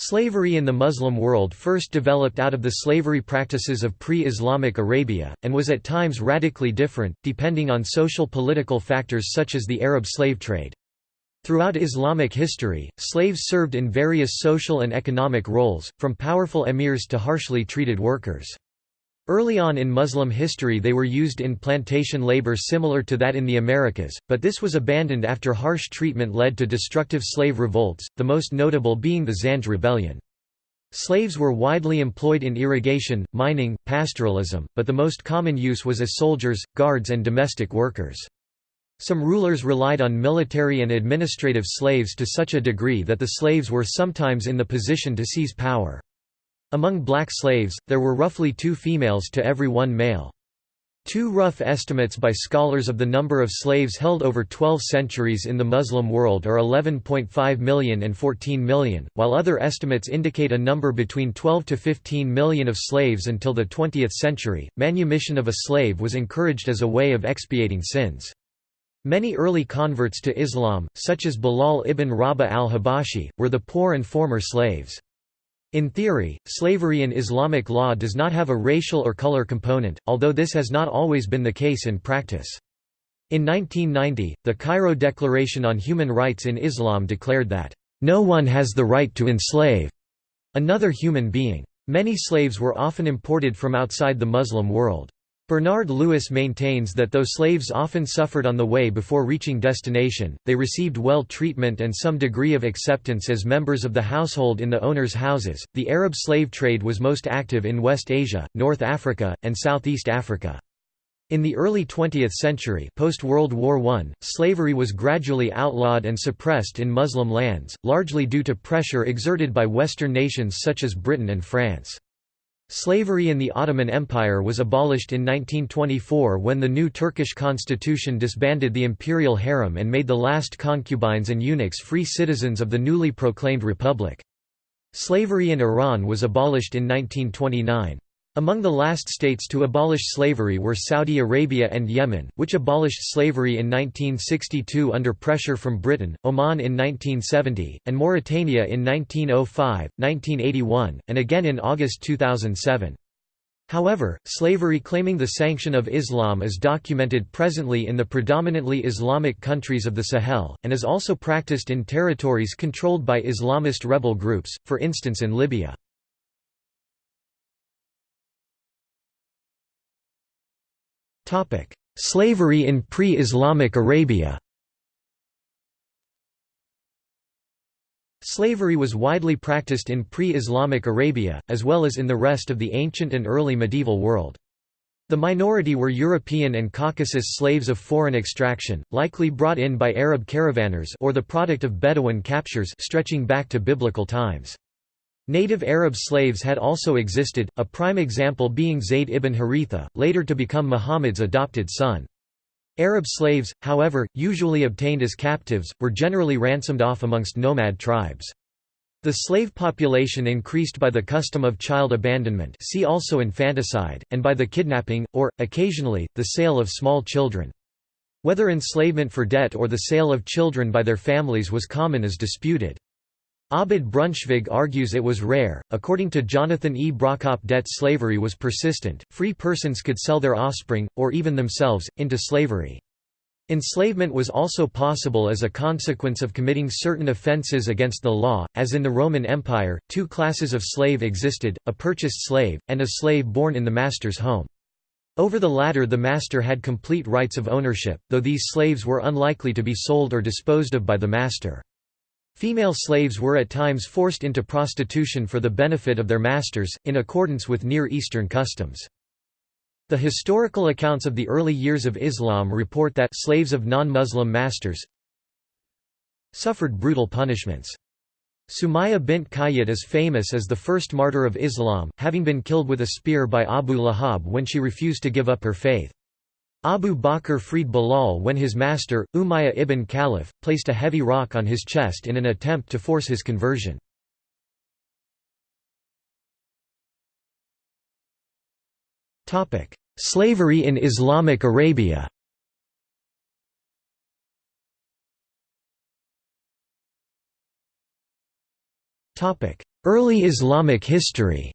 Slavery in the Muslim world first developed out of the slavery practices of pre-Islamic Arabia, and was at times radically different, depending on social political factors such as the Arab slave trade. Throughout Islamic history, slaves served in various social and economic roles, from powerful emirs to harshly treated workers. Early on in Muslim history they were used in plantation labor similar to that in the Americas, but this was abandoned after harsh treatment led to destructive slave revolts, the most notable being the Zanj Rebellion. Slaves were widely employed in irrigation, mining, pastoralism, but the most common use was as soldiers, guards and domestic workers. Some rulers relied on military and administrative slaves to such a degree that the slaves were sometimes in the position to seize power. Among black slaves, there were roughly two females to every one male. Two rough estimates by scholars of the number of slaves held over 12 centuries in the Muslim world are 11.5 million and 14 million, while other estimates indicate a number between 12 to 15 million of slaves until the 20th century. Manumission of a slave was encouraged as a way of expiating sins. Many early converts to Islam, such as Bilal ibn Rabah al-Habashi, were the poor and former slaves. In theory, slavery in Islamic law does not have a racial or color component, although this has not always been the case in practice. In 1990, the Cairo Declaration on Human Rights in Islam declared that, "...no one has the right to enslave another human being." Many slaves were often imported from outside the Muslim world. Bernard Lewis maintains that though slaves often suffered on the way before reaching destination, they received well treatment and some degree of acceptance as members of the household in the owners' houses. The Arab slave trade was most active in West Asia, North Africa, and Southeast Africa. In the early 20th century post-World War I, slavery was gradually outlawed and suppressed in Muslim lands, largely due to pressure exerted by Western nations such as Britain and France. Slavery in the Ottoman Empire was abolished in 1924 when the new Turkish constitution disbanded the imperial harem and made the last concubines and eunuchs free citizens of the newly proclaimed republic. Slavery in Iran was abolished in 1929. Among the last states to abolish slavery were Saudi Arabia and Yemen, which abolished slavery in 1962 under pressure from Britain, Oman in 1970, and Mauritania in 1905, 1981, and again in August 2007. However, slavery claiming the sanction of Islam is documented presently in the predominantly Islamic countries of the Sahel, and is also practiced in territories controlled by Islamist rebel groups, for instance in Libya. Slavery in pre-Islamic Arabia Slavery was widely practiced in pre-Islamic Arabia, as well as in the rest of the ancient and early medieval world. The minority were European and Caucasus slaves of foreign extraction, likely brought in by Arab caravanners or the product of Bedouin captures stretching back to biblical times. Native Arab slaves had also existed, a prime example being Zayd ibn Haritha, later to become Muhammad's adopted son. Arab slaves, however, usually obtained as captives, were generally ransomed off amongst nomad tribes. The slave population increased by the custom of child abandonment see also infanticide, and by the kidnapping, or, occasionally, the sale of small children. Whether enslavement for debt or the sale of children by their families was common is disputed. Abid Brunschvig argues it was rare. According to Jonathan E. Brockopp, debt slavery was persistent. Free persons could sell their offspring, or even themselves, into slavery. Enslavement was also possible as a consequence of committing certain offences against the law, as in the Roman Empire, two classes of slave existed, a purchased slave, and a slave born in the master's home. Over the latter the master had complete rights of ownership, though these slaves were unlikely to be sold or disposed of by the master. Female slaves were at times forced into prostitution for the benefit of their masters, in accordance with Near Eastern customs. The historical accounts of the early years of Islam report that slaves of non-Muslim masters suffered brutal punishments. Sumayya bint Qayyad is famous as the first martyr of Islam, having been killed with a spear by Abu Lahab when she refused to give up her faith. Abu Bakr freed Bilal when his master, Umayyah ibn Khalaf, placed a heavy rock on his chest in an attempt to force his conversion. Slavery in Islamic Arabia Early Islamic history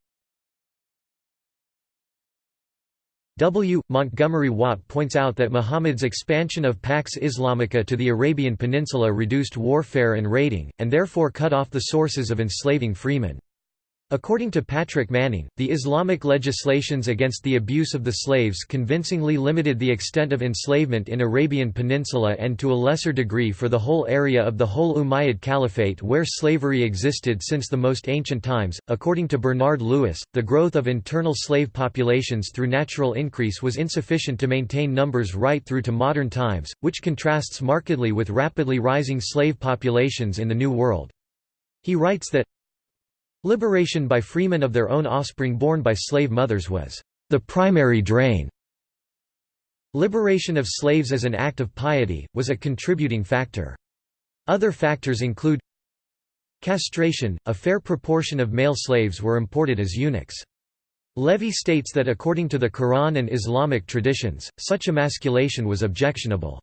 W. Montgomery Watt points out that Muhammad's expansion of Pax Islamica to the Arabian Peninsula reduced warfare and raiding, and therefore cut off the sources of enslaving freemen. According to Patrick Manning, the Islamic legislations against the abuse of the slaves convincingly limited the extent of enslavement in Arabian Peninsula and to a lesser degree for the whole area of the whole Umayyad Caliphate where slavery existed since the most ancient times. According to Bernard Lewis, the growth of internal slave populations through natural increase was insufficient to maintain numbers right through to modern times, which contrasts markedly with rapidly rising slave populations in the New World. He writes that Liberation by freemen of their own offspring born by slave mothers was the primary drain. Liberation of slaves as an act of piety, was a contributing factor. Other factors include Castration – A fair proportion of male slaves were imported as eunuchs. Levy states that according to the Quran and Islamic traditions, such emasculation was objectionable.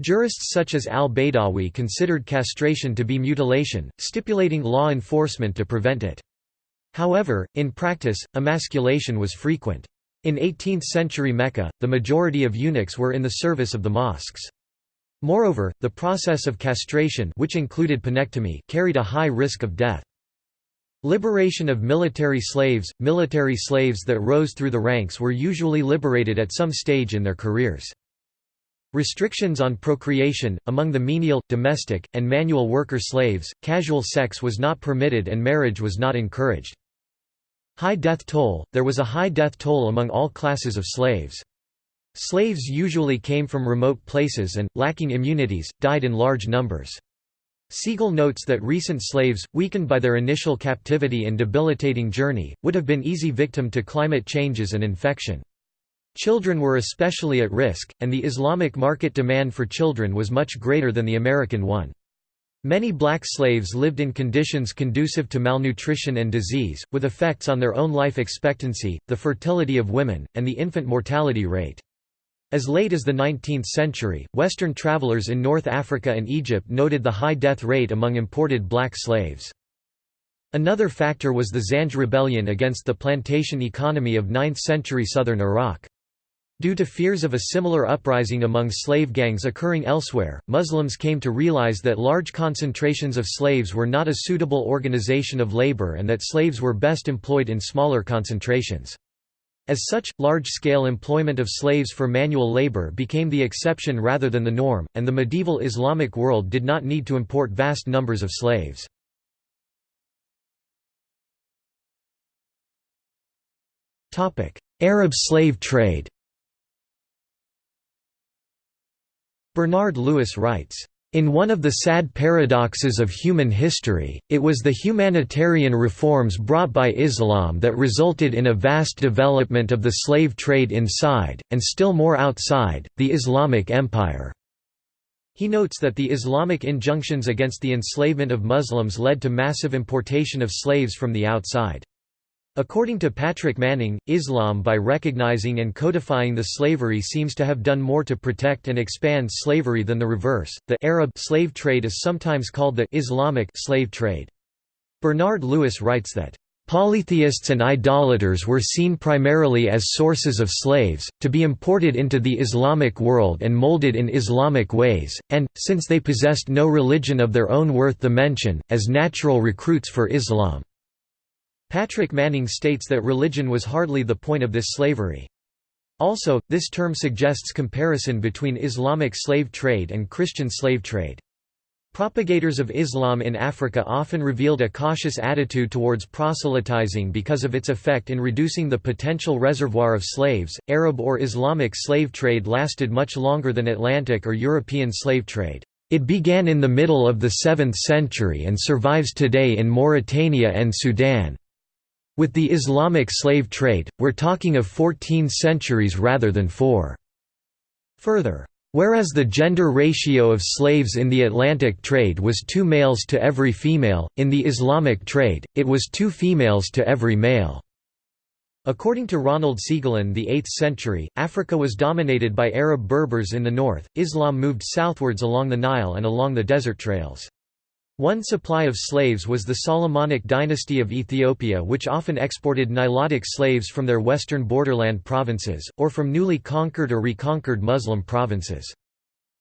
Jurists such as al-Baydawi considered castration to be mutilation, stipulating law enforcement to prevent it. However, in practice, emasculation was frequent. In 18th-century Mecca, the majority of eunuchs were in the service of the mosques. Moreover, the process of castration which included penectomy carried a high risk of death. Liberation of military slaves – Military slaves that rose through the ranks were usually liberated at some stage in their careers. Restrictions on procreation, among the menial, domestic, and manual worker slaves, casual sex was not permitted and marriage was not encouraged. High death toll – There was a high death toll among all classes of slaves. Slaves usually came from remote places and, lacking immunities, died in large numbers. Segal notes that recent slaves, weakened by their initial captivity and debilitating journey, would have been easy victim to climate changes and infection. Children were especially at risk, and the Islamic market demand for children was much greater than the American one. Many black slaves lived in conditions conducive to malnutrition and disease, with effects on their own life expectancy, the fertility of women, and the infant mortality rate. As late as the 19th century, Western travelers in North Africa and Egypt noted the high death rate among imported black slaves. Another factor was the Zanj rebellion against the plantation economy of 9th-century southern Iraq. Due to fears of a similar uprising among slave gangs occurring elsewhere, Muslims came to realize that large concentrations of slaves were not a suitable organization of labor and that slaves were best employed in smaller concentrations. As such, large-scale employment of slaves for manual labor became the exception rather than the norm, and the medieval Islamic world did not need to import vast numbers of slaves. Arab slave trade Bernard Lewis writes, in one of the sad paradoxes of human history, it was the humanitarian reforms brought by Islam that resulted in a vast development of the slave trade inside, and still more outside, the Islamic Empire. He notes that the Islamic injunctions against the enslavement of Muslims led to massive importation of slaves from the outside. According to Patrick Manning, Islam by recognizing and codifying the slavery seems to have done more to protect and expand slavery than the reverse. The Arab slave trade is sometimes called the Islamic slave trade. Bernard Lewis writes that Polytheists and idolaters were seen primarily as sources of slaves, to be imported into the Islamic world and molded in Islamic ways, and, since they possessed no religion of their own worth the mention, as natural recruits for Islam. Patrick Manning states that religion was hardly the point of this slavery. Also, this term suggests comparison between Islamic slave trade and Christian slave trade. Propagators of Islam in Africa often revealed a cautious attitude towards proselytizing because of its effect in reducing the potential reservoir of slaves. Arab or Islamic slave trade lasted much longer than Atlantic or European slave trade. It began in the middle of the 7th century and survives today in Mauritania and Sudan. With the Islamic slave trade, we're talking of 14 centuries rather than four. Further, Whereas the gender ratio of slaves in the Atlantic trade was two males to every female, in the Islamic trade, it was two females to every male. According to Ronald Segal in the 8th century, Africa was dominated by Arab Berbers in the north, Islam moved southwards along the Nile and along the desert trails. One supply of slaves was the Solomonic dynasty of Ethiopia which often exported Nilotic slaves from their western borderland provinces, or from newly conquered or reconquered Muslim provinces.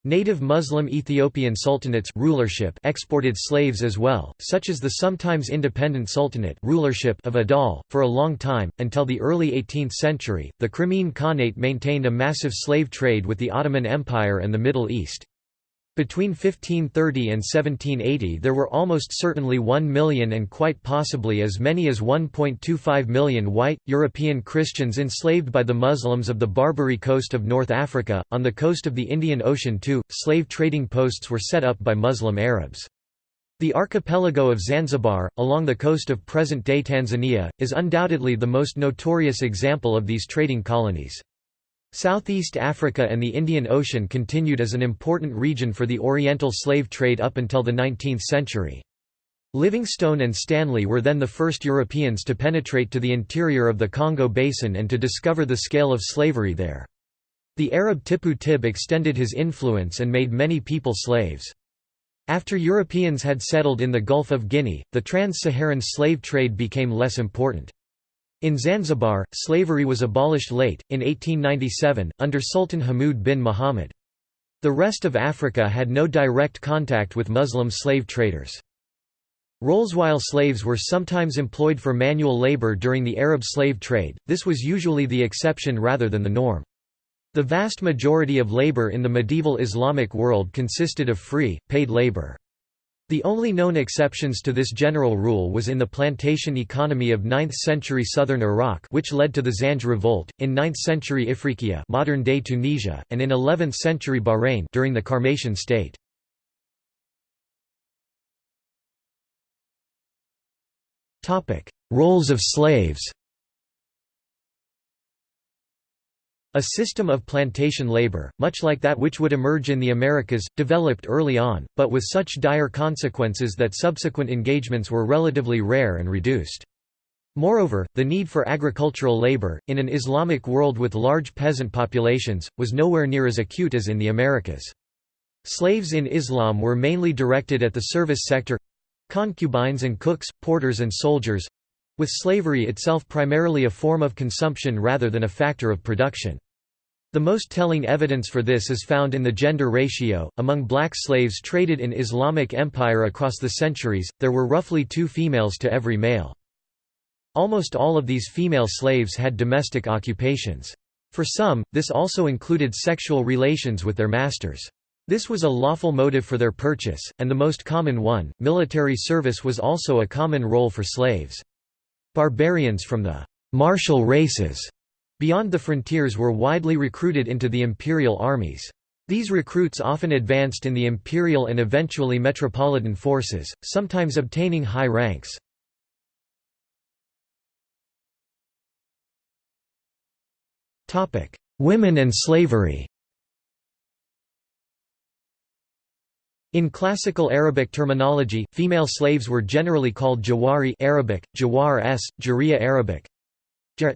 Native Muslim Ethiopian sultanates rulership exported slaves as well, such as the sometimes independent sultanate rulership of Adal. For a long time, until the early 18th century, the Crimean Khanate maintained a massive slave trade with the Ottoman Empire and the Middle East. Between 1530 and 1780 there were almost certainly 1 million and quite possibly as many as 1.25 million white, European Christians enslaved by the Muslims of the Barbary coast of North Africa. On the coast of the Indian Ocean too, slave trading posts were set up by Muslim Arabs. The archipelago of Zanzibar, along the coast of present-day Tanzania, is undoubtedly the most notorious example of these trading colonies. Southeast Africa and the Indian Ocean continued as an important region for the Oriental slave trade up until the 19th century. Livingstone and Stanley were then the first Europeans to penetrate to the interior of the Congo Basin and to discover the scale of slavery there. The Arab Tippu Tip extended his influence and made many people slaves. After Europeans had settled in the Gulf of Guinea, the trans-Saharan slave trade became less important. In Zanzibar, slavery was abolished late, in 1897, under Sultan Hamoud bin Muhammad. The rest of Africa had no direct contact with Muslim slave traders. While slaves were sometimes employed for manual labor during the Arab slave trade, this was usually the exception rather than the norm. The vast majority of labor in the medieval Islamic world consisted of free, paid labor. The only known exceptions to this general rule was in the plantation economy of 9th-century southern Iraq which led to the Zanj revolt, in 9th-century Ifriqiya modern-day Tunisia, and in 11th-century Bahrain during the Qarmatian state. Roles of slaves A system of plantation labor, much like that which would emerge in the Americas, developed early on, but with such dire consequences that subsequent engagements were relatively rare and reduced. Moreover, the need for agricultural labor, in an Islamic world with large peasant populations, was nowhere near as acute as in the Americas. Slaves in Islam were mainly directed at the service sector—concubines and cooks, porters and soldiers, with slavery itself primarily a form of consumption rather than a factor of production. The most telling evidence for this is found in the gender ratio. Among black slaves traded in Islamic empire across the centuries, there were roughly two females to every male. Almost all of these female slaves had domestic occupations. For some, this also included sexual relations with their masters. This was a lawful motive for their purchase, and the most common one. Military service was also a common role for slaves. Barbarians from the martial races beyond the frontiers were widely recruited into the imperial armies. These recruits often advanced in the imperial and eventually metropolitan forces, sometimes obtaining high ranks. Women and slavery In classical Arabic terminology, female slaves were generally called jawari Arabic, jawar s, jariya Arabic,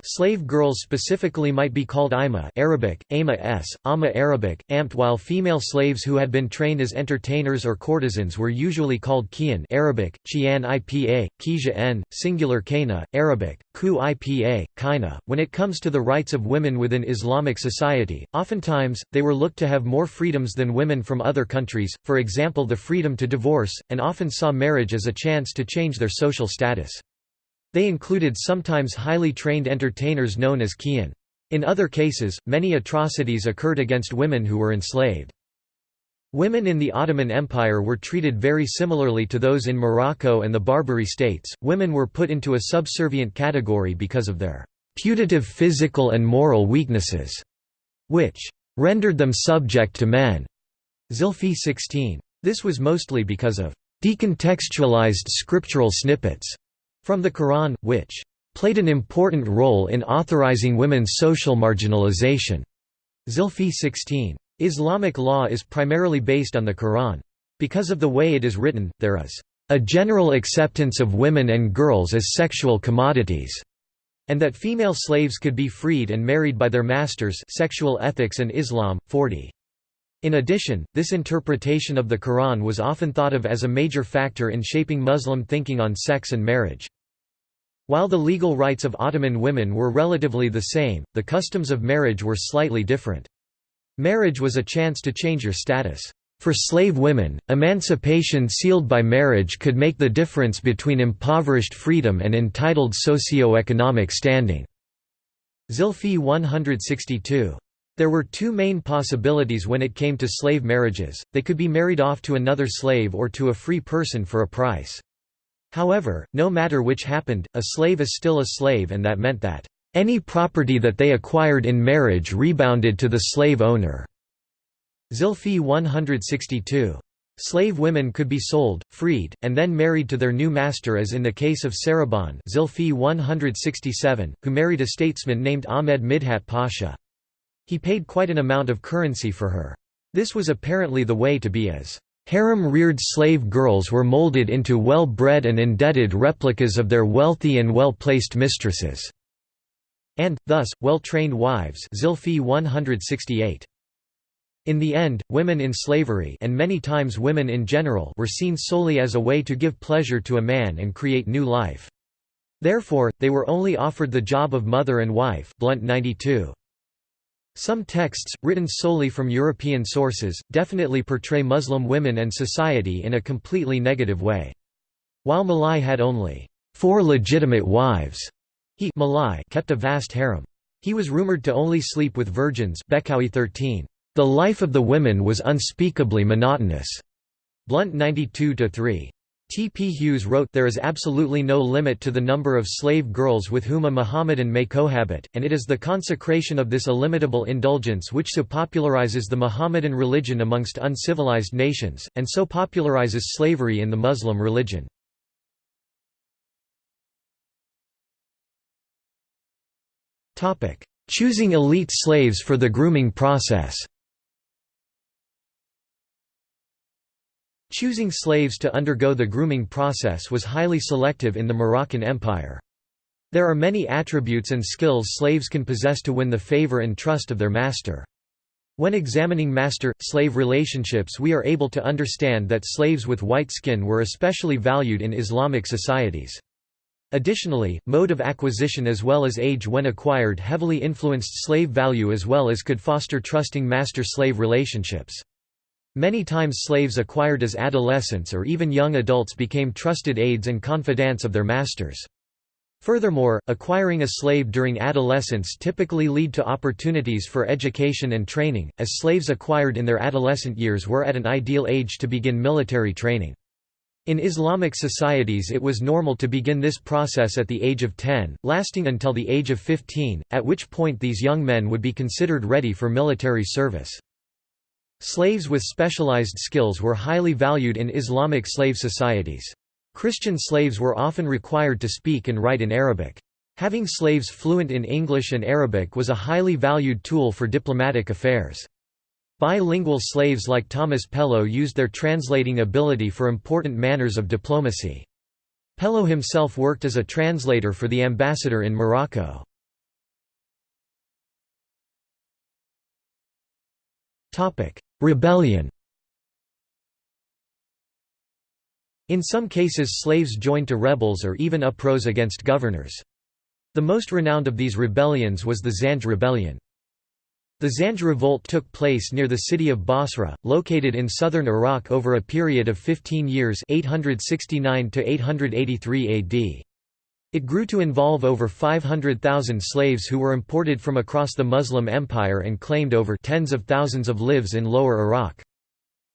Slave girls specifically might be called ima Arabic, ama s, ama Arabic, amt while female slaves who had been trained as entertainers or courtesans were usually called kian Arabic, chian ipa, kija n, singular kana, Arabic, ku ipa, kaina. When it comes to the rights of women within Islamic society, oftentimes, they were looked to have more freedoms than women from other countries, for example the freedom to divorce, and often saw marriage as a chance to change their social status. They included sometimes highly trained entertainers known as kian. In other cases, many atrocities occurred against women who were enslaved. Women in the Ottoman Empire were treated very similarly to those in Morocco and the Barbary states. Women were put into a subservient category because of their putative physical and moral weaknesses, which rendered them subject to men. Zilfi 16. This was mostly because of decontextualized scriptural snippets from the Quran, which played an important role in authorizing women's social marginalization. Zilfi 16. Islamic law is primarily based on the Quran. Because of the way it is written, there is a general acceptance of women and girls as sexual commodities, and that female slaves could be freed and married by their masters Sexual Ethics and Islam, 40. In addition, this interpretation of the Quran was often thought of as a major factor in shaping Muslim thinking on sex and marriage. While the legal rights of Ottoman women were relatively the same, the customs of marriage were slightly different. Marriage was a chance to change your status. For slave women, emancipation sealed by marriage could make the difference between impoverished freedom and entitled socio-economic standing. Zilfi 162. There were two main possibilities when it came to slave marriages, they could be married off to another slave or to a free person for a price. However, no matter which happened, a slave is still a slave and that meant that, "...any property that they acquired in marriage rebounded to the slave owner." Zilfi 162. Slave women could be sold, freed, and then married to their new master as in the case of Sarabon Zilfi 167, who married a statesman named Ahmed Midhat Pasha. He paid quite an amount of currency for her. This was apparently the way to be as harem-reared slave girls were molded into well-bred and indebted replicas of their wealthy and well-placed mistresses, and, thus, well-trained wives Zilfi 168. In the end, women in slavery and many times women in general were seen solely as a way to give pleasure to a man and create new life. Therefore, they were only offered the job of mother and wife Blunt 92. Some texts, written solely from European sources, definitely portray Muslim women and society in a completely negative way. While Malai had only four legitimate wives, he Malai kept a vast harem. He was rumored to only sleep with virgins Bekkaoui 13. The life of the women was unspeakably monotonous. Blunt 92-3. T. P. Hughes wrote there is absolutely no limit to the number of slave girls with whom a Mohammedan may cohabit, and it is the consecration of this illimitable indulgence which so popularizes the Mohammedan religion amongst uncivilized nations, and so popularizes slavery in the Muslim religion. Choosing elite slaves for the grooming process Choosing slaves to undergo the grooming process was highly selective in the Moroccan Empire. There are many attributes and skills slaves can possess to win the favor and trust of their master. When examining master-slave relationships we are able to understand that slaves with white skin were especially valued in Islamic societies. Additionally, mode of acquisition as well as age when acquired heavily influenced slave value as well as could foster trusting master-slave relationships. Many times slaves acquired as adolescents or even young adults became trusted aides and confidants of their masters. Furthermore, acquiring a slave during adolescence typically lead to opportunities for education and training, as slaves acquired in their adolescent years were at an ideal age to begin military training. In Islamic societies it was normal to begin this process at the age of 10, lasting until the age of 15, at which point these young men would be considered ready for military service. Slaves with specialized skills were highly valued in Islamic slave societies. Christian slaves were often required to speak and write in Arabic. Having slaves fluent in English and Arabic was a highly valued tool for diplomatic affairs. Bilingual slaves like Thomas Pellow used their translating ability for important manners of diplomacy. Pellow himself worked as a translator for the ambassador in Morocco. Rebellion In some cases slaves joined to rebels or even uprose against governors. The most renowned of these rebellions was the Zanj rebellion. The Zanj revolt took place near the city of Basra, located in southern Iraq over a period of 15 years 869 to 883 AD. It grew to involve over 500,000 slaves who were imported from across the Muslim Empire and claimed over tens of thousands of lives in lower Iraq.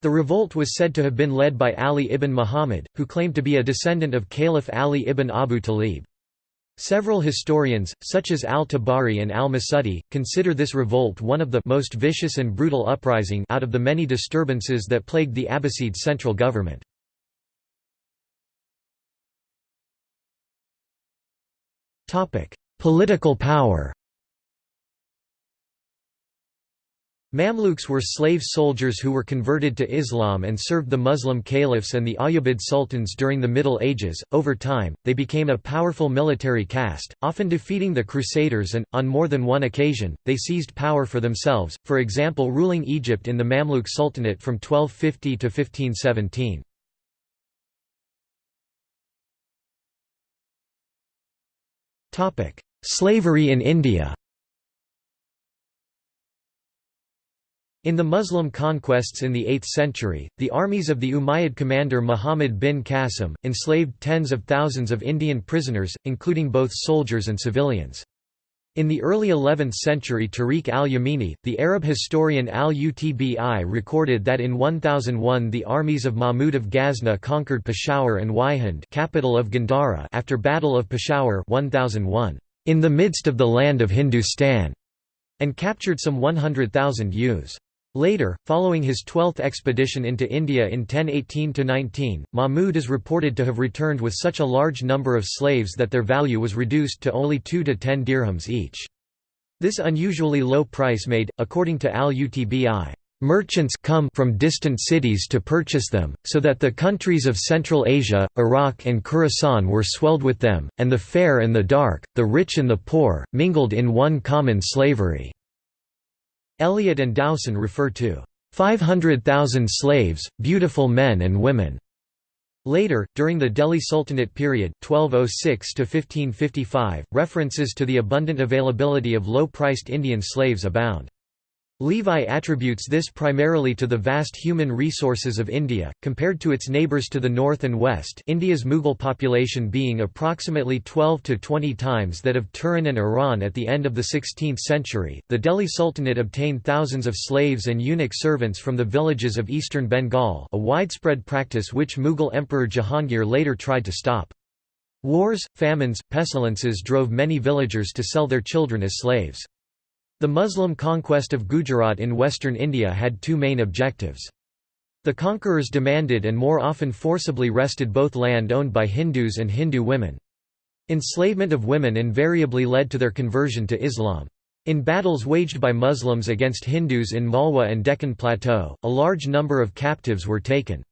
The revolt was said to have been led by Ali ibn Muhammad, who claimed to be a descendant of Caliph Ali ibn Abu Talib. Several historians, such as al-Tabari and al-Masudi, consider this revolt one of the most vicious and brutal uprising out of the many disturbances that plagued the Abbasid central government. Political power Mamluks were slave soldiers who were converted to Islam and served the Muslim caliphs and the Ayyubid sultans during the Middle Ages. Over time, they became a powerful military caste, often defeating the Crusaders and, on more than one occasion, they seized power for themselves, for example ruling Egypt in the Mamluk Sultanate from 1250 to 1517. Slavery in India In the Muslim conquests in the 8th century, the armies of the Umayyad commander Muhammad bin Qasim, enslaved tens of thousands of Indian prisoners, including both soldiers and civilians. In the early 11th century Tarikh al-Yamini, the Arab historian al-Utbi recorded that in 1001 the armies of Mahmud of Ghazna conquered Peshawar and Waihind capital of Gandhara after Battle of Peshawar 1001, in the midst of the land of Hindustan, and captured some 100,000 youths. Later, following his twelfth expedition into India in 1018–19, Mahmud is reported to have returned with such a large number of slaves that their value was reduced to only 2 to 10 dirhams each. This unusually low price made, according to al-Utbi, merchants come from distant cities to purchase them, so that the countries of Central Asia, Iraq and Khorasan were swelled with them, and the fair and the dark, the rich and the poor, mingled in one common slavery. Elliot and Dowson refer to 500,000 slaves, beautiful men and women. Later, during the Delhi Sultanate period 1206 references to the abundant availability of low-priced Indian slaves abound. Levi attributes this primarily to the vast human resources of India, compared to its neighbours to the north and west India's Mughal population being approximately 12 to 20 times that of Turan and Iran at the end of the 16th century. The Delhi Sultanate obtained thousands of slaves and eunuch servants from the villages of eastern Bengal a widespread practice which Mughal Emperor Jahangir later tried to stop. Wars, famines, pestilences drove many villagers to sell their children as slaves. The Muslim conquest of Gujarat in western India had two main objectives. The conquerors demanded and more often forcibly wrested both land owned by Hindus and Hindu women. Enslavement of women invariably led to their conversion to Islam. In battles waged by Muslims against Hindus in Malwa and Deccan Plateau, a large number of captives were taken.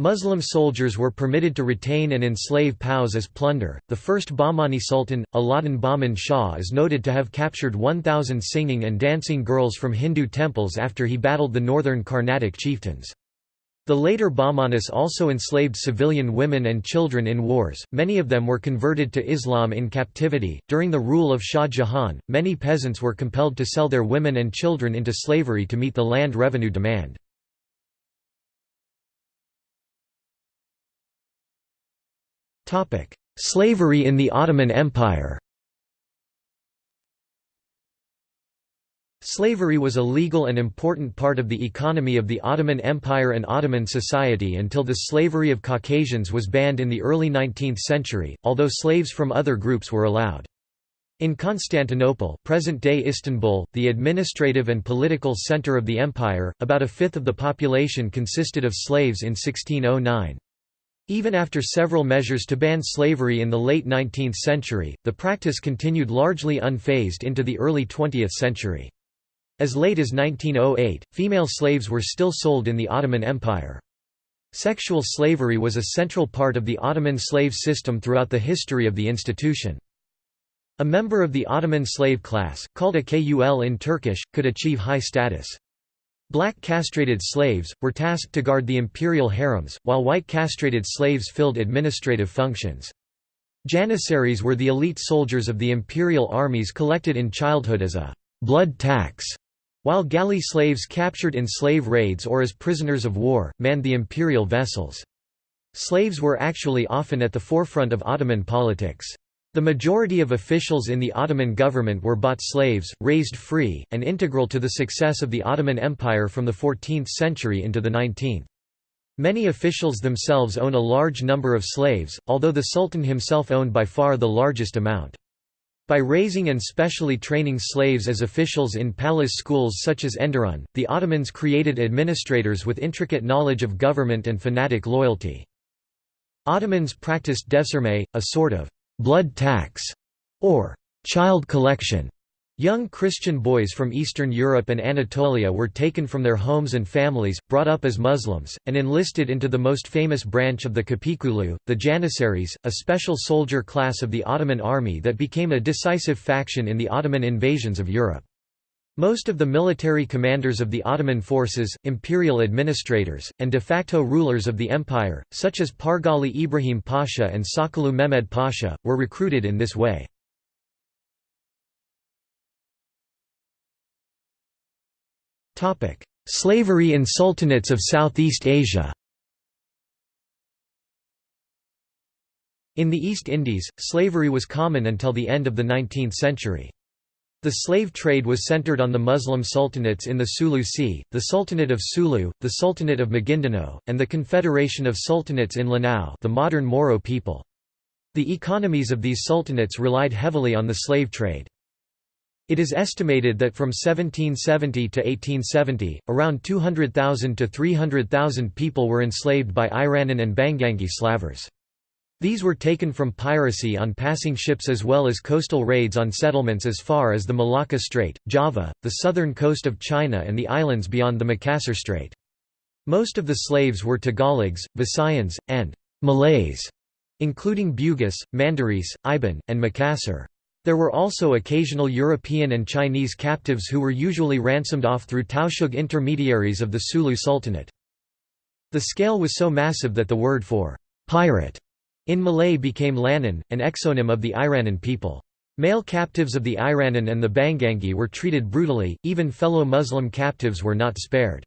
Muslim soldiers were permitted to retain and enslave POWs as plunder. The first Bahmani Sultan, Alauddin Bahman Shah, is noted to have captured 1,000 singing and dancing girls from Hindu temples after he battled the northern Carnatic chieftains. The later Bahmanis also enslaved civilian women and children in wars, many of them were converted to Islam in captivity. During the rule of Shah Jahan, many peasants were compelled to sell their women and children into slavery to meet the land revenue demand. Slavery in the Ottoman Empire Slavery was a legal and important part of the economy of the Ottoman Empire and Ottoman society until the slavery of Caucasians was banned in the early 19th century, although slaves from other groups were allowed. In Constantinople present-day Istanbul, the administrative and political center of the empire, about a fifth of the population consisted of slaves in 1609. Even after several measures to ban slavery in the late 19th century, the practice continued largely unfazed into the early 20th century. As late as 1908, female slaves were still sold in the Ottoman Empire. Sexual slavery was a central part of the Ottoman slave system throughout the history of the institution. A member of the Ottoman slave class, called a kul in Turkish, could achieve high status. Black castrated slaves, were tasked to guard the imperial harems, while white castrated slaves filled administrative functions. Janissaries were the elite soldiers of the imperial armies collected in childhood as a blood tax, while galley slaves captured in slave raids or as prisoners of war, manned the imperial vessels. Slaves were actually often at the forefront of Ottoman politics. The majority of officials in the Ottoman government were bought slaves, raised free, and integral to the success of the Ottoman Empire from the 14th century into the 19th. Many officials themselves own a large number of slaves, although the Sultan himself owned by far the largest amount. By raising and specially training slaves as officials in palace schools such as Enderun, the Ottomans created administrators with intricate knowledge of government and fanatic loyalty. Ottomans practiced devshirme, a sort of blood tax, or child collection, Young Christian boys from Eastern Europe and Anatolia were taken from their homes and families, brought up as Muslims, and enlisted into the most famous branch of the Kapikulu, the Janissaries, a special soldier class of the Ottoman army that became a decisive faction in the Ottoman invasions of Europe. Most of the military commanders of the Ottoman forces, imperial administrators, and de facto rulers of the empire, such as Pargali Ibrahim Pasha and Sokollu Mehmed Pasha, were recruited in this way. Slavery in sultanates of Southeast Asia In the East Indies, slavery was common until the end of the 19th century. The slave trade was centered on the Muslim sultanates in the Sulu Sea, the Sultanate of Sulu, the Sultanate of Maguindanao, and the Confederation of Sultanates in Lanao the modern Moro people. The economies of these sultanates relied heavily on the slave trade. It is estimated that from 1770 to 1870, around 200,000 to 300,000 people were enslaved by Iranun and Banguingui slavers. These were taken from piracy on passing ships as well as coastal raids on settlements as far as the Malacca Strait, Java, the southern coast of China and the islands beyond the Makassar Strait. Most of the slaves were Tagalogs, Visayans, and Malays, including Bugis, Mandaris, Iban, and Makassar. There were also occasional European and Chinese captives who were usually ransomed off through Tausug intermediaries of the Sulu Sultanate. The scale was so massive that the word for «pirate» in Malay became Lanun, an exonym of the Iranun people. Male captives of the Iranun and the Banguingui were treated brutally, even fellow Muslim captives were not spared.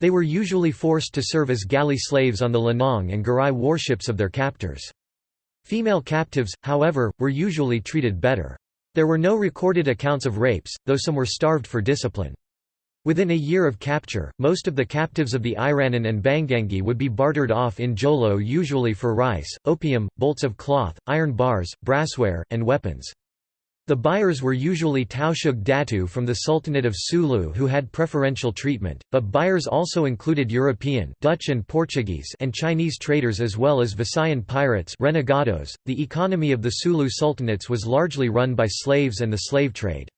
They were usually forced to serve as galley slaves on the Lenong and Garai warships of their captors. Female captives, however, were usually treated better. There were no recorded accounts of rapes, though some were starved for discipline. Within a year of capture, most of the captives of the Iranun and Banguingui would be bartered off in Jolo usually for rice, opium, bolts of cloth, iron bars, brassware, and weapons. The buyers were usually Tausug Datu from the Sultanate of Sulu who had preferential treatment, but buyers also included European Dutch and, Portuguese and Chinese traders as well as Visayan pirates renegados. .The economy of the Sulu sultanates was largely run by slaves and the slave trade.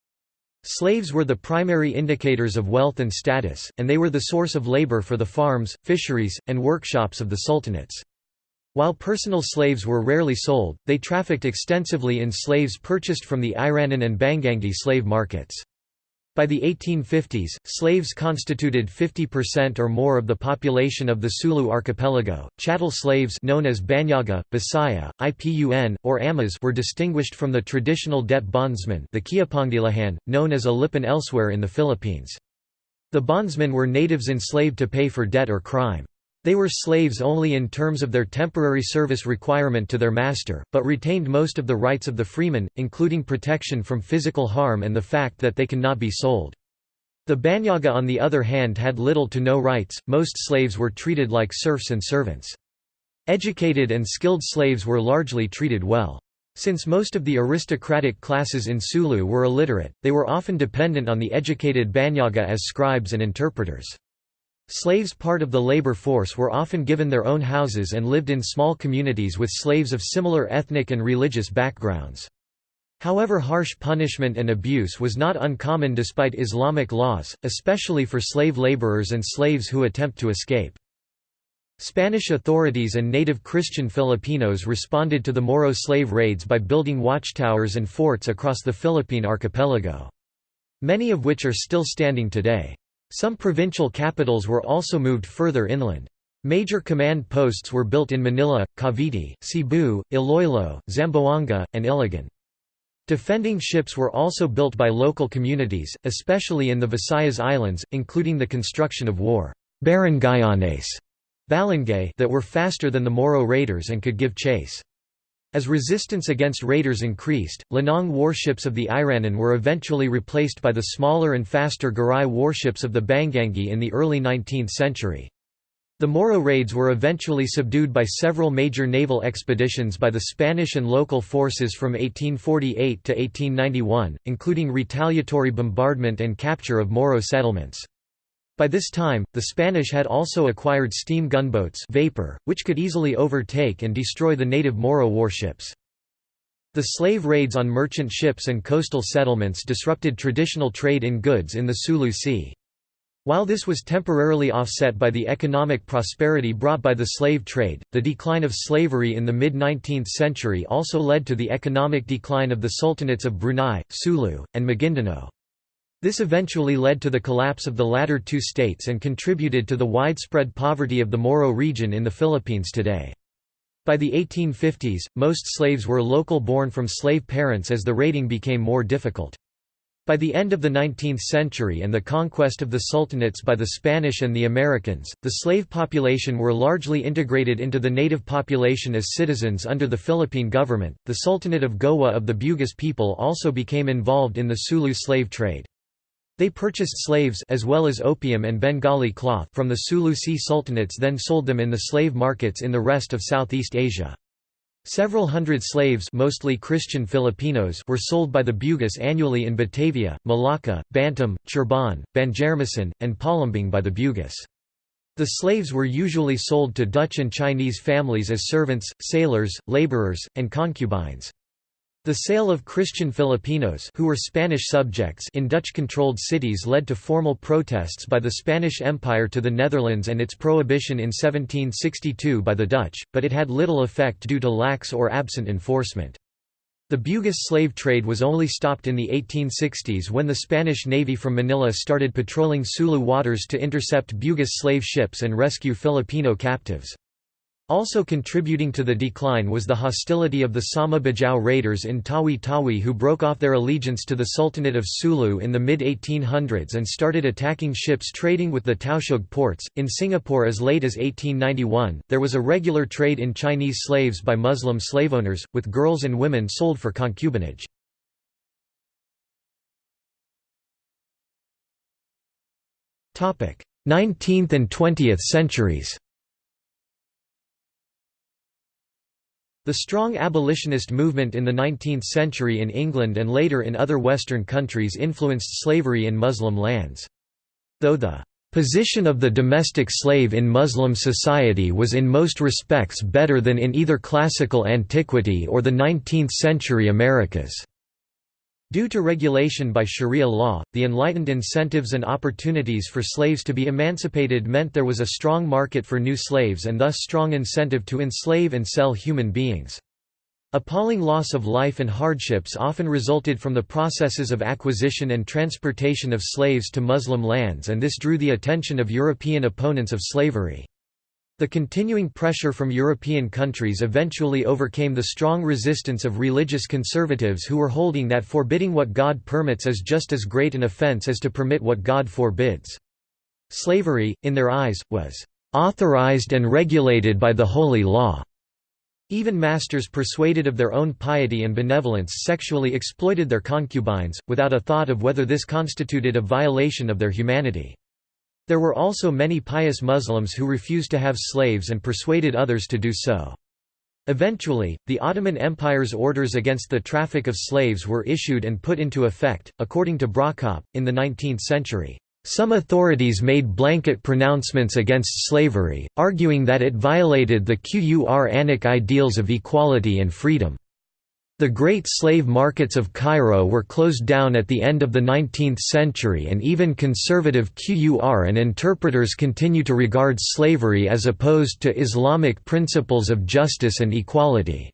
Slaves were the primary indicators of wealth and status, and they were the source of labor for the farms, fisheries, and workshops of the sultanates. While personal slaves were rarely sold, they trafficked extensively in slaves purchased from the Iranun and Banguingui slave markets. By the 1850s, slaves constituted 50% or more of the population of the Sulu archipelago. Chattel slaves known as Banyaga, Bisaya, Ipun, or Amas were distinguished from the traditional debt bondsmen, the Kiapangdilahan, known as Alipan elsewhere in the Philippines. The bondsmen were natives enslaved to pay for debt or crime. They were slaves only in terms of their temporary service requirement to their master, but retained most of the rights of the freeman, including protection from physical harm and the fact that they cannot be sold. The Banyaga on the other hand had little to no rights, most slaves were treated like serfs and servants. Educated and skilled slaves were largely treated well. Since most of the aristocratic classes in Sulu were illiterate, they were often dependent on the educated Banyaga as scribes and interpreters. Slaves part of the labor force were often given their own houses and lived in small communities with slaves of similar ethnic and religious backgrounds. However harsh punishment and abuse was not uncommon despite Islamic laws, especially for slave laborers and slaves who attempt to escape. Spanish authorities and native Christian Filipinos responded to the Moro slave raids by building watchtowers and forts across the Philippine archipelago. Many of which are still standing today. Some provincial capitals were also moved further inland. Major command posts were built in Manila, Cavite, Cebu, Iloilo, Zamboanga, and Iligan. Defending ships were also built by local communities, especially in the Visayas Islands, including the construction of war barangayanes that were faster than the Moro raiders and could give chase. As resistance against raiders increased, Lenong warships of the Iranun were eventually replaced by the smaller and faster Garai warships of the Banguingui in the early 19th century. The Moro raids were eventually subdued by several major naval expeditions by the Spanish and local forces from 1848 to 1891, including retaliatory bombardment and capture of Moro settlements. By this time, the Spanish had also acquired steam gunboats vapor, which could easily overtake and destroy the native Moro warships. The slave raids on merchant ships and coastal settlements disrupted traditional trade in goods in the Sulu Sea. While this was temporarily offset by the economic prosperity brought by the slave trade, the decline of slavery in the mid-19th century also led to the economic decline of the sultanates of Brunei, Sulu, and Maguindanao. This eventually led to the collapse of the latter two states and contributed to the widespread poverty of the Moro region in the Philippines today. By the 1850s, most slaves were local born from slave parents as the raiding became more difficult. By the end of the 19th century and the conquest of the sultanates by the Spanish and the Americans, the slave population were largely integrated into the native population as citizens under the Philippine government. The Sultanate of Gowa of the Bugis people also became involved in the Sulu slave trade. They purchased slaves as well as opium and Bengali cloth from the Sulu-Sea sultanates then sold them in the slave markets in the rest of Southeast Asia. Several hundred slaves mostly Christian Filipinos were sold by the Bugis annually in Batavia, Malacca, Bantam, Cirebon, Banjarmasin, and Palembang by the Bugis. The slaves were usually sold to Dutch and Chinese families as servants, sailors, laborers, and concubines. The sale of Christian Filipinos who were Spanish subjects in Dutch-controlled cities led to formal protests by the Spanish Empire to the Netherlands and its prohibition in 1762 by the Dutch, but it had little effect due to lax or absent enforcement. The Bugis slave trade was only stopped in the 1860s when the Spanish Navy from Manila started patrolling Sulu waters to intercept Bugis slave ships and rescue Filipino captives. Also contributing to the decline was the hostility of the Sama Bajau raiders in Tawi-Tawi who broke off their allegiance to the Sultanate of Sulu in the mid-1800s and started attacking ships trading with the Tausug ports. In Singapore as late as 1891, there was a regular trade in Chinese slaves by Muslim slave owners, with girls and women sold for concubinage. Nineteenth and twentieth centuries The strong abolitionist movement in the 19th century in England and later in other Western countries influenced slavery in Muslim lands. Though the position of the domestic slave in Muslim society was in most respects better than in either classical antiquity or the 19th-century Americas. Due to regulation by Sharia law, the enlightened incentives and opportunities for slaves to be emancipated meant there was a strong market for new slaves and thus strong incentive to enslave and sell human beings. Appalling loss of life and hardships often resulted from the processes of acquisition and transportation of slaves to Muslim lands and this drew the attention of European opponents of slavery. The continuing pressure from European countries eventually overcame the strong resistance of religious conservatives who were holding that forbidding what God permits is just as great an offense as to permit what God forbids. Slavery, in their eyes, was authorized and regulated by the holy law. Even masters persuaded of their own piety and benevolence sexually exploited their concubines, without a thought of whether this constituted a violation of their humanity. There were also many pious Muslims who refused to have slaves and persuaded others to do so. Eventually, the Ottoman Empire's orders against the traffic of slaves were issued and put into effect. According to Brockopp, in the 19th century, some authorities made blanket pronouncements against slavery, arguing that it violated the Quranic ideals of equality and freedom. The great slave markets of Cairo were closed down at the end of the 19th century and even conservative Quranic interpreters continue to regard slavery as opposed to Islamic principles of justice and equality.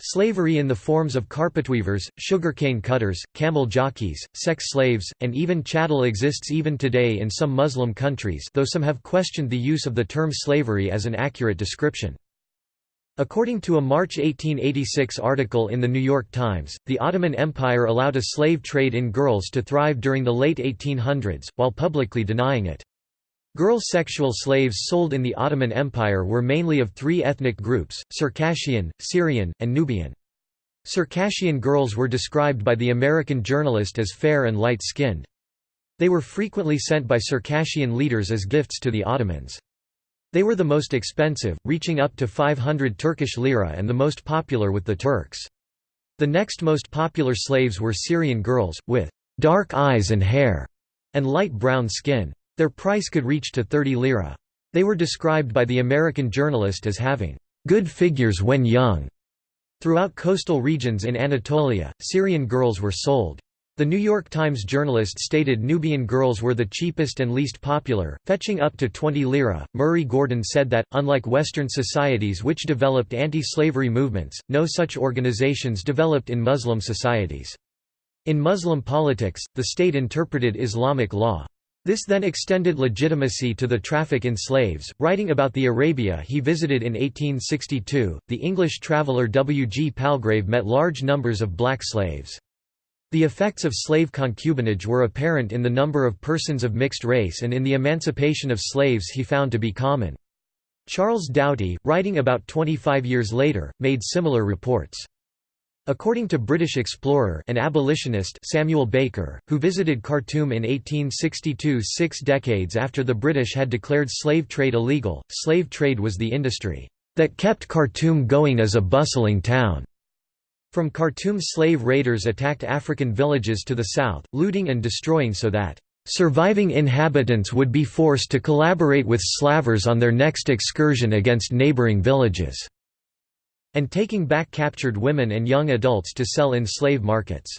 Slavery in the forms of carpetweavers, sugarcane cutters, camel jockeys, sex slaves, and even chattel exists even today in some Muslim countries though some have questioned the use of the term slavery as an accurate description. According to a March 1886 article in The New York Times, the Ottoman Empire allowed a slave trade in girls to thrive during the late 1800s, while publicly denying it. Girl sexual slaves sold in the Ottoman Empire were mainly of three ethnic groups, Circassian, Syrian, and Nubian. Circassian girls were described by the American journalist as fair and light-skinned. They were frequently sent by Circassian leaders as gifts to the Ottomans. They were the most expensive, reaching up to 500 Turkish lira and the most popular with the Turks. The next most popular slaves were Syrian girls, with dark eyes and hair, and light brown skin. Their price could reach to 30 lira. They were described by the American journalist as having good figures when young. Throughout coastal regions in Anatolia, Syrian girls were sold. The New York Times journalist stated Nubian girls were the cheapest and least popular, fetching up to 20 lira. Murray Gordon said that, unlike Western societies which developed anti slavery movements, no such organizations developed in Muslim societies. In Muslim politics, the state interpreted Islamic law. This then extended legitimacy to the traffic in slaves. Writing about the Arabia he visited in 1862, the English traveller W. G. Palgrave met large numbers of black slaves. The effects of slave concubinage were apparent in the number of persons of mixed race and in the emancipation of slaves he found to be common. Charles Doughty, writing about 25 years later, made similar reports. According to British explorer and abolitionist Samuel Baker, who visited Khartoum in 1862 six decades after the British had declared slave trade illegal, slave trade was the industry that kept Khartoum going as a bustling town. From Khartoum slave raiders attacked African villages to the south, looting and destroying so that surviving inhabitants would be forced to collaborate with slavers on their next excursion against neighboring villages, and taking back captured women and young adults to sell in slave markets.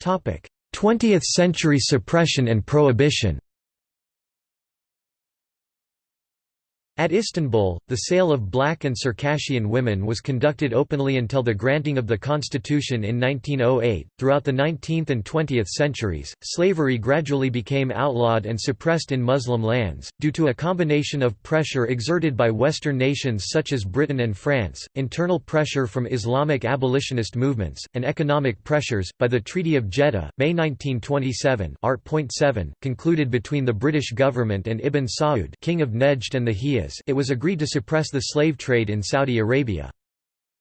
Topic: 20th century suppression and prohibition. At Istanbul, the sale of black and Circassian women was conducted openly until the granting of the constitution in 1908. Throughout the 19th and 20th centuries, slavery gradually became outlawed and suppressed in Muslim lands, due to a combination of pressure exerted by Western nations such as Britain and France, internal pressure from Islamic abolitionist movements, and economic pressures. By the Treaty of Jeddah, May 1927, Art. 7, concluded between the British government and Ibn Saud, king of Nejd and the It was agreed to suppress the slave trade in Saudi Arabia.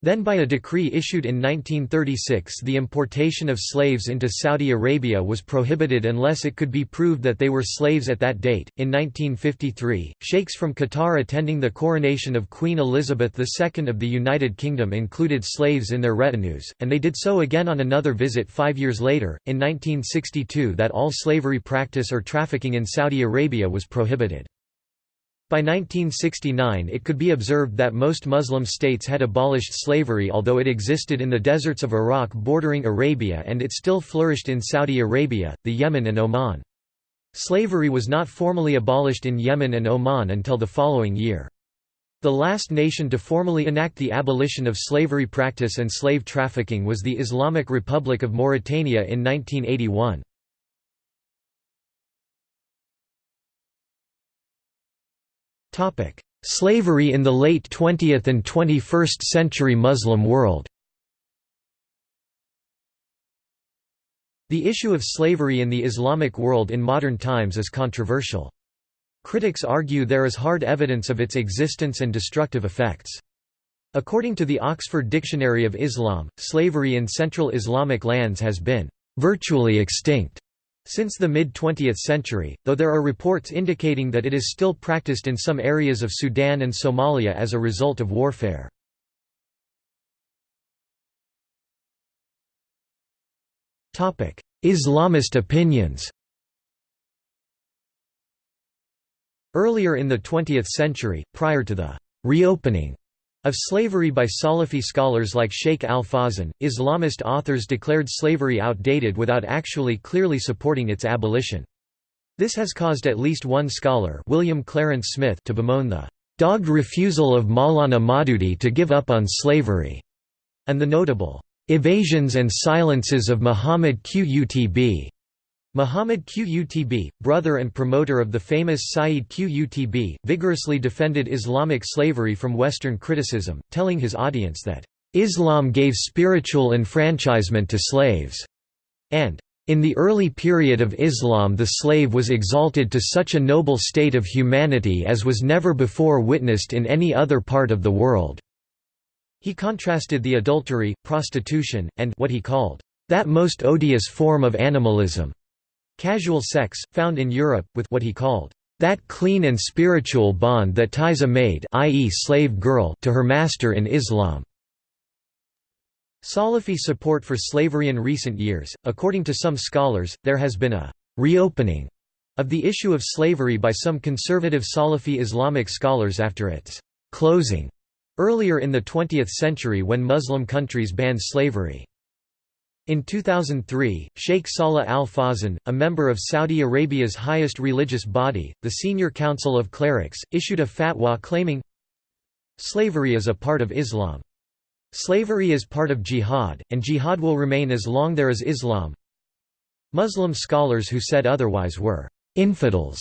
Then by a decree issued in 1936 the importation of slaves into Saudi Arabia was prohibited unless it could be proved that they were slaves at that date. In 1953, sheikhs from Qatar attending the coronation of Queen Elizabeth II of the United Kingdom included slaves in their retinues, and they did so again on another visit five years later, in 1962 that all slavery practice or trafficking in Saudi Arabia was prohibited. By 1969 it could be observed that most Muslim states had abolished slavery although it existed in the deserts of Iraq bordering Arabia and it still flourished in Saudi Arabia, the Yemen and Oman. Slavery was not formally abolished in Yemen and Oman until the following year. The last nation to formally enact the abolition of slavery practice and slave trafficking was the Islamic Republic of Mauritania in 1981. Slavery in the late 20th and 21st century Muslim world The issue of slavery in the Islamic world in modern times is controversial. Critics argue there is hard evidence of its existence and destructive effects. According to the Oxford Dictionary of Islam, slavery in Central Islamic lands has been virtually extinct since the mid-20th century, though there are reports indicating that it is still practiced in some areas of Sudan and Somalia as a result of warfare. Islamist opinions Earlier in the 20th century, prior to the «reopening» Of slavery by Salafi scholars like Sheikh al-Fawzan, Islamist authors declared slavery outdated without actually clearly supporting its abolition. This has caused at least one scholar William Clarence Smith to bemoan the "...dogged refusal of Maulana Maududi to give up on slavery", and the notable "...evasions and silences of Muhammad Qutb." Muhammad Qutb, brother and promoter of the famous Sayyid Qutb, vigorously defended Islamic slavery from Western criticism, telling his audience that, "...Islam gave spiritual enfranchisement to slaves," and, "...in the early period of Islam the slave was exalted to such a noble state of humanity as was never before witnessed in any other part of the world." He contrasted the adultery, prostitution, and what he called, "...that most odious form of animalism." Casual sex, found in Europe, with what he called, "...that clean and spiritual bond that ties a maid i.e. slave girl to her master in Islam." Salafi support for slavery in recent years, according to some scholars, there has been a «reopening» of the issue of slavery by some conservative Salafi Islamic scholars after its closing earlier in the 20th century when Muslim countries banned slavery. In 2003, Sheikh Salah al-Fawzan, a member of Saudi Arabia's highest religious body, the Senior Council of Clerics, issued a fatwa claiming, Slavery is a part of Islam. Slavery is part of jihad, and jihad will remain as long there is Islam. Muslim scholars who said otherwise were infidels.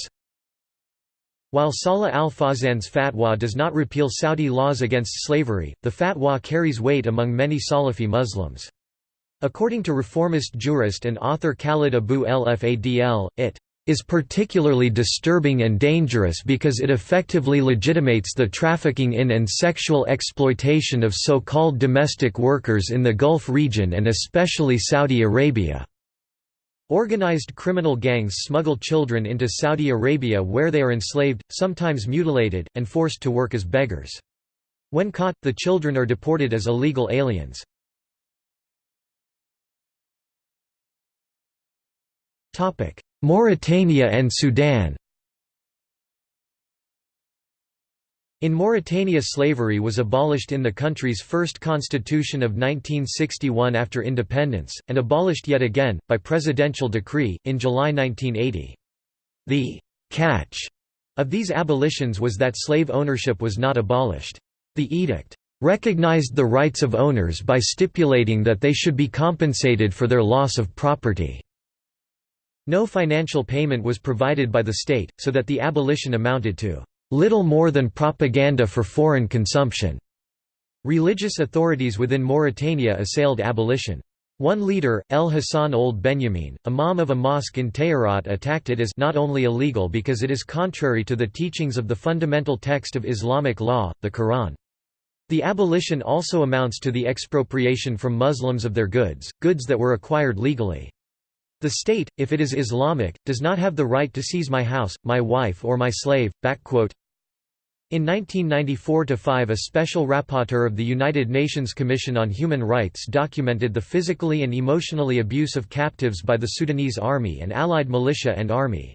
While Salah al-Fawzan's fatwa does not repeal Saudi laws against slavery, the fatwa carries weight among many Salafi Muslims. According to reformist jurist and author Khalid Abu el-Fadl, it is particularly disturbing and dangerous because it effectively legitimates the trafficking in and sexual exploitation of so-called domestic workers in the Gulf region and especially Saudi Arabia. Organized criminal gangs smuggle children into Saudi Arabia where they are enslaved, sometimes mutilated, and forced to work as beggars. When caught, the children are deported as illegal aliens. Mauritania and Sudan In Mauritania slavery was abolished in the country's first constitution of 1961 after independence, and abolished yet again, by presidential decree, in July 1980. The «catch» of these abolitions was that slave ownership was not abolished. The edict «recognized the rights of owners by stipulating that they should be compensated for their loss of property». No financial payment was provided by the state, so that the abolition amounted to little more than propaganda for foreign consumption. Religious authorities within Mauritania assailed abolition. One leader, El Hassan Ould Benyamin, imam of a mosque in Tayarat attacked it as not only illegal because it is contrary to the teachings of the fundamental text of Islamic law, the Quran. The abolition also amounts to the expropriation from Muslims of their goods, goods that were acquired legally. The state, if it is Islamic, does not have the right to seize my house, my wife or my slave." In 1994–5 a special rapporteur of the United Nations Commission on Human Rights documented the physically and emotionally abuse of captives by the Sudanese army and allied militia and army.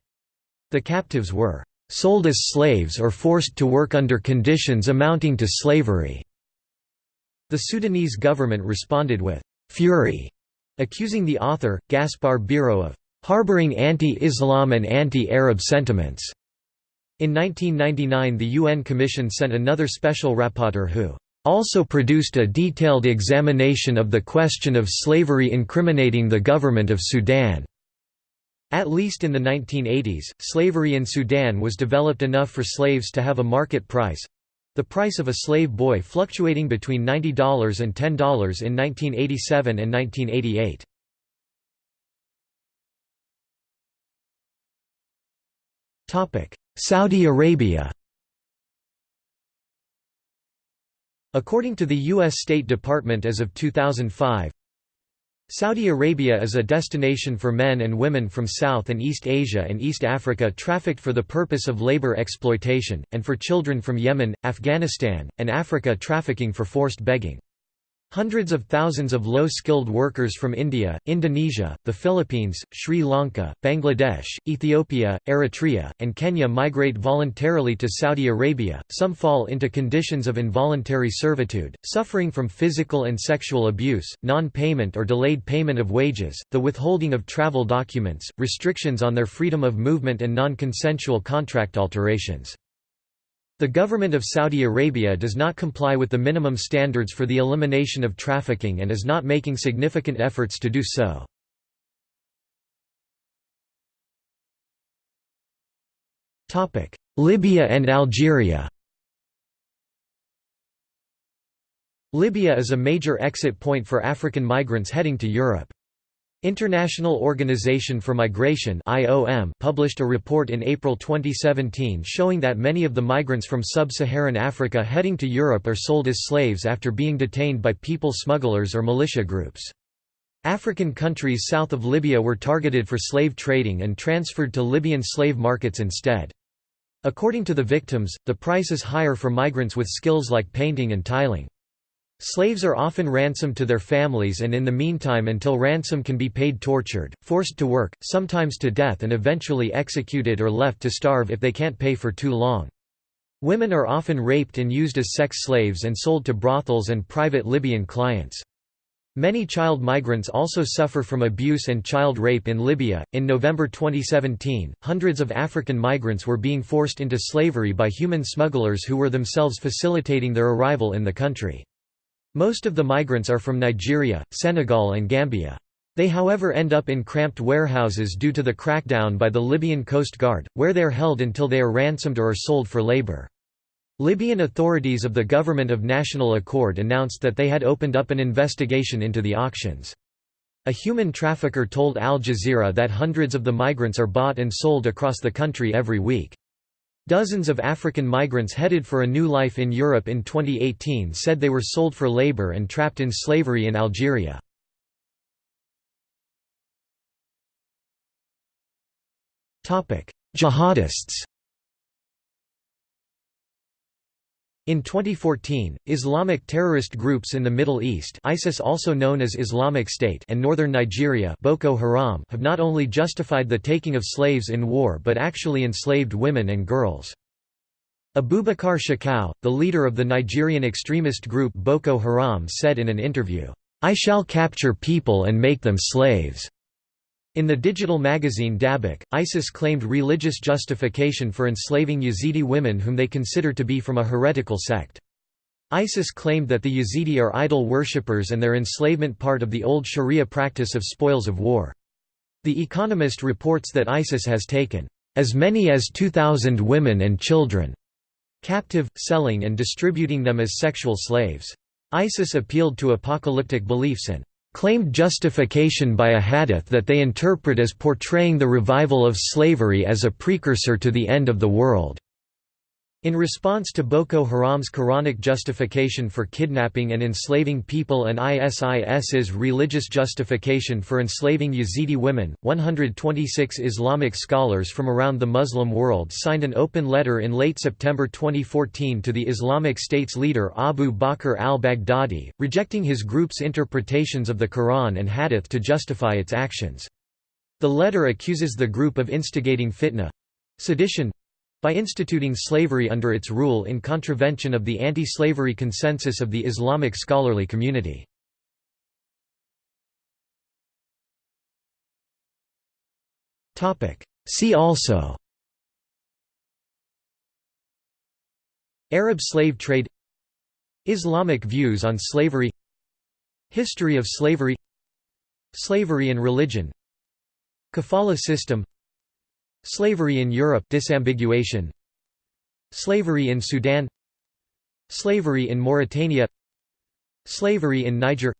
The captives were "...sold as slaves or forced to work under conditions amounting to slavery." The Sudanese government responded with "...fury." accusing the author, Gaspar Biro of harboring anti-Islam and anti-Arab sentiments. In 1999 the UN Commission sent another special rapporteur who also produced a detailed examination of the question of slavery incriminating the government of Sudan. At least in the 1980s, slavery in Sudan was developed enough for slaves to have a market price, the price of a slave boy fluctuating between $90 and $10 in 1987 and 1988. Saudi Arabia According to the U.S. State Department as of 2005, Saudi Arabia is a destination for men and women from South and East Asia and East Africa trafficked for the purpose of labor exploitation, and for children from Yemen, Afghanistan, and Africa trafficking for forced begging. Hundreds of thousands of low-skilled workers from India, Indonesia, the Philippines, Sri Lanka, Bangladesh, Ethiopia, Eritrea, and Kenya migrate voluntarily to Saudi Arabia. Some fall into conditions of involuntary servitude, suffering from physical and sexual abuse, non-payment or delayed payment of wages, the withholding of travel documents, restrictions on their freedom of movement and non-consensual contract alterations. The government of Saudi Arabia does not comply with the minimum standards for the elimination of trafficking and is not making significant efforts to do so. Libya and Algeria Libya is a major exit point for African migrants heading to Europe. International Organization for Migration (IOM) published a report in April 2017 showing that many of the migrants from sub-Saharan Africa heading to Europe are sold as slaves after being detained by people smugglers or militia groups. African countries south of Libya were targeted for slave trading and transferred to Libyan slave markets instead. According to the victims, the price is higher for migrants with skills like painting and tiling. Slaves are often ransomed to their families and in the meantime until ransom can be paid tortured, forced to work, sometimes to death and eventually executed or left to starve if they can't pay for too long. Women are often raped and used as sex slaves and sold to brothels and private Libyan clients. Many child migrants also suffer from abuse and child rape in Libya. In November 2017, hundreds of African migrants were being forced into slavery by human smugglers who were themselves facilitating their arrival in the country. Most of the migrants are from Nigeria, Senegal and Gambia. They however end up in cramped warehouses due to the crackdown by the Libyan Coast Guard, where they are held until they are ransomed or are sold for labor. Libyan authorities of the Government of National Accord announced that they had opened up an investigation into the auctions. A human trafficker told Al Jazeera that hundreds of the migrants are bought and sold across the country every week. Dozens of African migrants headed for a new life in Europe in 2018 said they were sold for labor and trapped in slavery in Algeria. Jihadists In 2014, Islamic terrorist groups in the Middle East ISIS also known as Islamic State and northern Nigeria Boko Haram have not only justified the taking of slaves in war but actually enslaved women and girls. Abubakar Shekau, the leader of the Nigerian extremist group Boko Haram said in an interview, "'I shall capture people and make them slaves." In the digital magazine Dabiq, ISIS claimed religious justification for enslaving Yazidi women whom they consider to be from a heretical sect. ISIS claimed that the Yazidi are idol worshippers and their enslavement part of the old Sharia practice of spoils of war. The Economist reports that ISIS has taken as many as 2,000 women and children captive, selling and distributing them as sexual slaves. ISIS appealed to apocalyptic beliefs and claimed justification by a hadith that they interpret as portraying the revival of slavery as a precursor to the end of the world. In response to Boko Haram's Quranic justification for kidnapping and enslaving people and ISIS's religious justification for enslaving Yazidi women, 126 Islamic scholars from around the Muslim world signed an open letter in late September 2014 to the Islamic State's leader Abu Bakr al-Baghdadi, rejecting his group's interpretations of the Quran and Hadith to justify its actions. The letter accuses the group of instigating fitna—sedition, by instituting slavery under its rule in contravention of the anti-slavery consensus of the Islamic scholarly community. See also Arab slave trade Islamic views on slavery History of slavery Slavery and religion Kafala system Slavery in Europe disambiguation. Slavery in Sudan. Slavery in Mauritania. Slavery in Niger.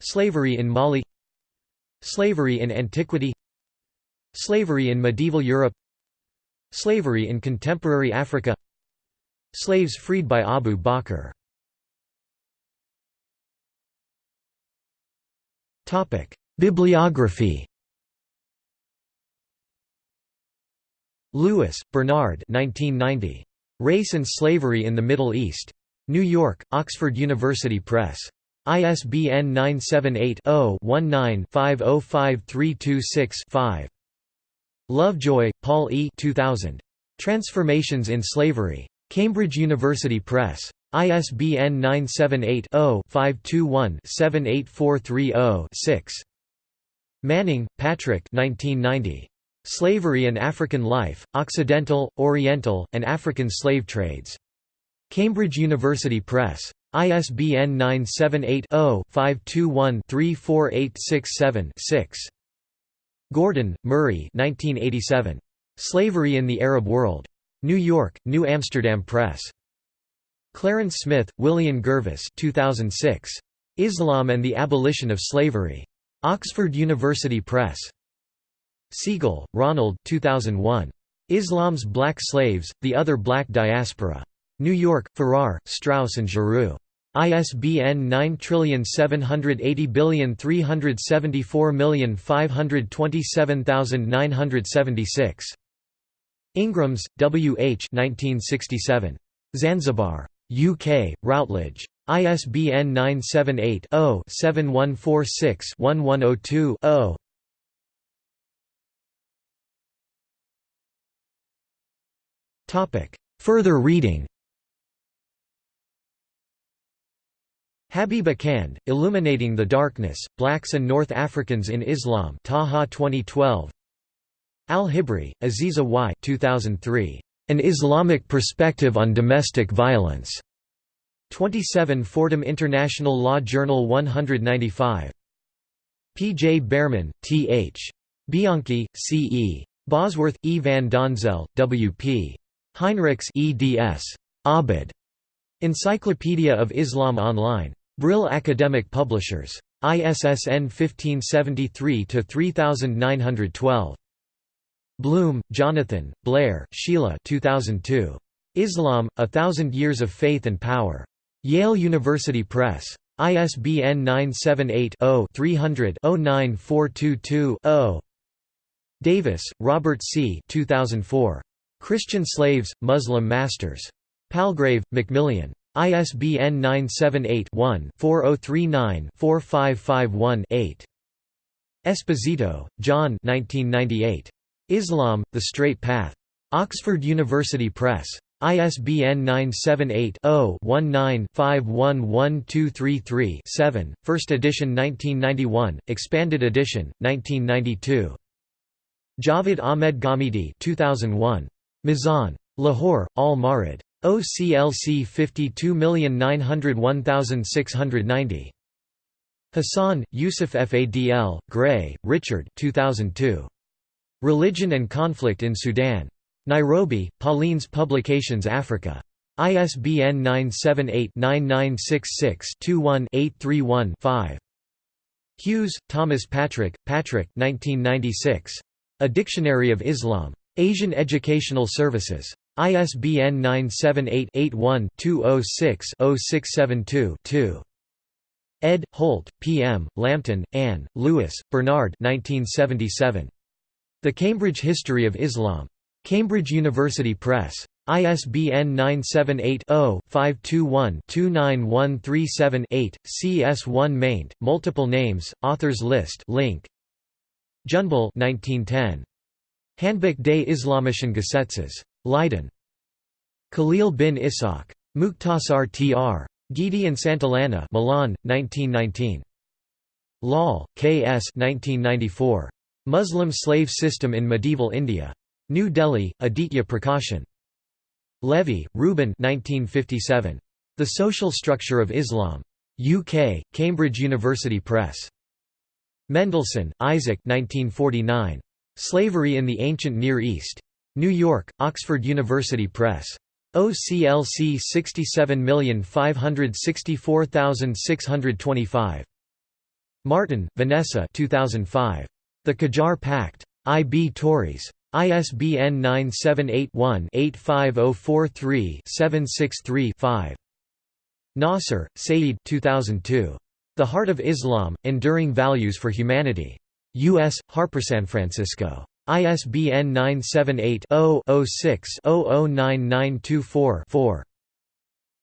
Slavery in Mali. Slavery in antiquity. Slavery in medieval Europe. Slavery in contemporary Africa. Slaves freed by Abu Bakr. Bibliography Lewis, Bernard 1990. Race and Slavery in the Middle East. New York, Oxford University Press. ISBN 978-0-19-505326-5. Lovejoy, Paul E. 2000. Transformations in Slavery. Cambridge University Press. ISBN 978-0-521-78430-6. Manning, Patrick 1990. Slavery and African Life, Occidental, Oriental, and African Slave Trades. Cambridge University Press. ISBN 978-0-521-34867-6. Gordon, Murray Slavery in the Arab World. New York, New Amsterdam Press. Clarence Smith, William Gervase 2006. Islam and the Abolition of Slavery. Oxford University Press. Segal, Ronald 2001. Islam's Black Slaves, The Other Black Diaspora. New York, Farrar, Straus and Giroux. ISBN 9780374527976. Ingrams, W. H. 1967. Zanzibar. UK, Routledge. ISBN 978 0 7146 1102 0. Further reading Habib Akand, Illuminating the Darkness, Blacks and North Africans in Islam Taha 2012 Al-Hibri, Aziza Y 2003. An Islamic Perspective on Domestic Violence. 27 Fordham International Law Journal 195. P. J. Bearman, T. H. Bianchi, C. E. Bosworth, E. van Donzel, W. P. Heinrichs eds. Abid. Encyclopedia of Islam Online. Brill Academic Publishers. ISSN 1573-3912. Bloom, Jonathan, Blair, Sheila 2002. Islam, A Thousand Years of Faith and Power. Yale University Press. ISBN 978-0-300-09422-0. Davis, Robert C. 2004. Christian Slaves, Muslim Masters. Palgrave, Macmillan. ISBN 978-1-4039-4551-8. Esposito, John Islam, The Straight Path. Oxford University Press. ISBN 978-0-19-511233-7, First edition 1991, expanded edition, 1992. Javed Ahmed Ghamidi 2001. Mizan. Lahore, Al Mawrid. OCLC 52901690. Hassan, Yusuf Fadl, Gray, Richard 2002. Religion and Conflict in Sudan. Nairobi, Paulines Publications Africa. ISBN 978-9966-21-831-5. Hughes, Thomas Patrick, Patrick 1996. A Dictionary of Islam. Asian Educational Services. ISBN 978-81-206-0672-2. Ed. Holt, P. M., Lambton, Anne, Lewis, Bernard 1977. The Cambridge History of Islam. Cambridge University Press. ISBN 978-0-521-29137-8, CS1 maint, multiple names, authors list link. Juynboll 1910. Handbuch des Islamischen Gesetzes. Leiden. Khalil bin Ishaq. Mukhtasar tr. Guidi and Santillana Milan, 1919. Lal, K. S. 1994. Muslim slave system in medieval India. New Delhi, Aditya Prakashan. Levy, Reuben 1957. The Social Structure of Islam. UK, Cambridge University Press. Mendelsohn, Isaac 1949. Slavery in the Ancient Near East. New York, Oxford University Press. OCLC 67564625. Martin, Vanessa 2005. The Qajar Pact. I. B. Tauris. ISBN 978-1-85043-763-5. Nasser, Saeed 2002. The Heart of Islam, Enduring Values for Humanity. U.S., Harper San Francisco. ISBN 978-0-06-009924-4.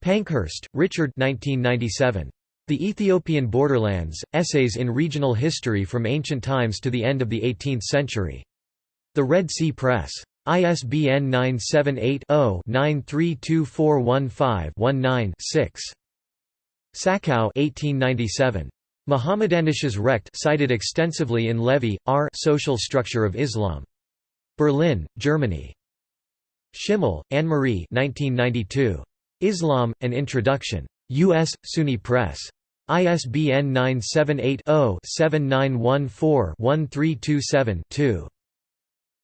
Pankhurst, Richard 1997. The Ethiopian Borderlands, Essays in Regional History from Ancient Times to the End of the Eighteenth Century. The Red Sea Press. ISBN 978 0 932415 6. Sachau 1897. Mohammedanisches Recht cited extensively in Levy, R. Social Structure of Islam. Berlin, Germany. Schimmel, Anne-Marie 1992. Islam, An Introduction. U.S., SUNY Press. ISBN 978-0-7914-1327-2.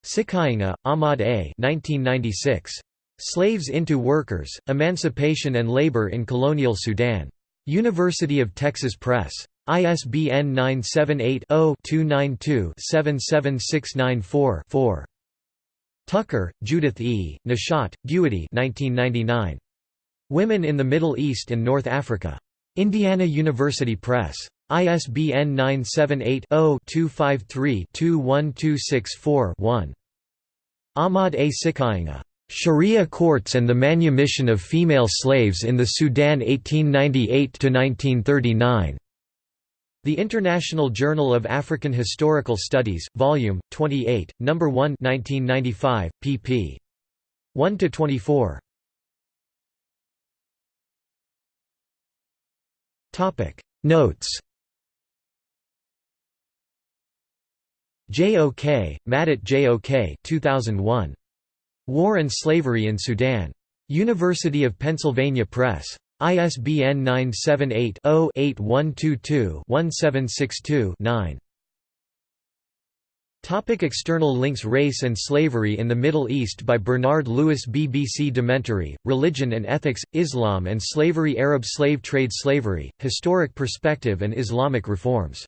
Sikainga, Ahmad A. 1996. Slaves into Workers, Emancipation and Labor in Colonial Sudan. University of Texas Press. ISBN 978-0-292-77694-4. Tucker, Judith E., Nashat, Guity 1999. Women in the Middle East and North Africa. Indiana University Press. ISBN 978-0-253-21264-1. Ahmad A. Sikainga. Sharia courts and the manumission of female slaves in the Sudan 1898–1939. The International Journal of African Historical Studies, Volume 28, No. 1, 1995, pp. 1–24. Topic Notes J.O.K., Madut J.O.K. 2001. War and Slavery in Sudan. University of Pennsylvania Press. ISBN 978-0-8122-1762-9. Topic external links Race and Slavery in the Middle East by Bernard Lewis BBC Dementary, Religion and Ethics, Islam and Slavery Arab Slave Trade Slavery, Historic Perspective and Islamic Reforms